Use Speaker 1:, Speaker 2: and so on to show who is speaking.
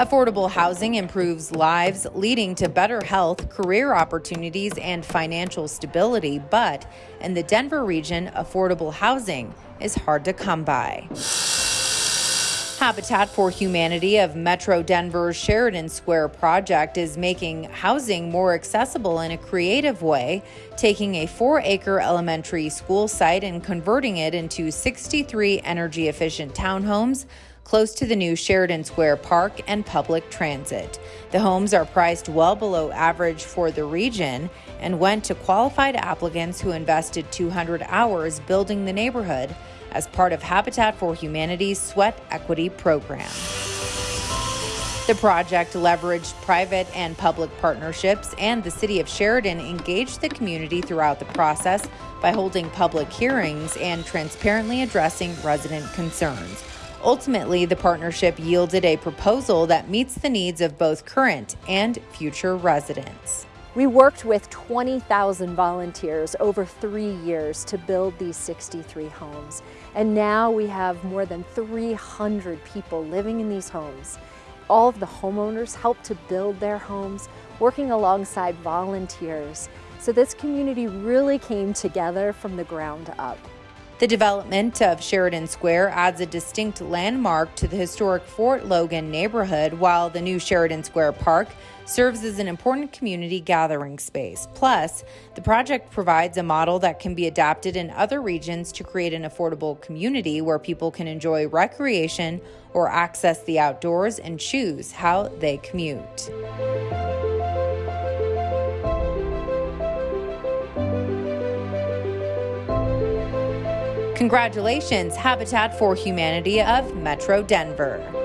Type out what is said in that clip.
Speaker 1: Affordable housing improves lives, leading to better health, career opportunities, and financial stability. But in the Denver region, affordable housing is hard to come by. Habitat for Humanity of Metro Denver's Sheridan Square project is making housing more accessible in a creative way, taking a four acre elementary school site and converting it into 63 energy efficient townhomes close to the new Sheridan Square Park and public transit. The homes are priced well below average for the region and went to qualified applicants who invested 200 hours building the neighborhood as part of Habitat for Humanity's Sweat Equity Program. The project leveraged private and public partnerships, and the City of Sheridan engaged the community throughout the process by holding public hearings and transparently addressing resident concerns. Ultimately, the partnership yielded a proposal that meets the needs of both current and future residents.
Speaker 2: We worked with 20,000 volunteers over three years to build these 63 homes. And now we have more than 300 people living in these homes. All of the homeowners helped to build their homes, working alongside volunteers. So this community really came together from the ground up.
Speaker 1: The development of Sheridan Square adds a distinct landmark to the historic Fort Logan neighborhood, while the new Sheridan Square Park serves as an important community gathering space. Plus, the project provides a model that can be adapted in other regions to create an affordable community where people can enjoy recreation or access the outdoors and choose how they commute. Congratulations, Habitat for Humanity of Metro Denver.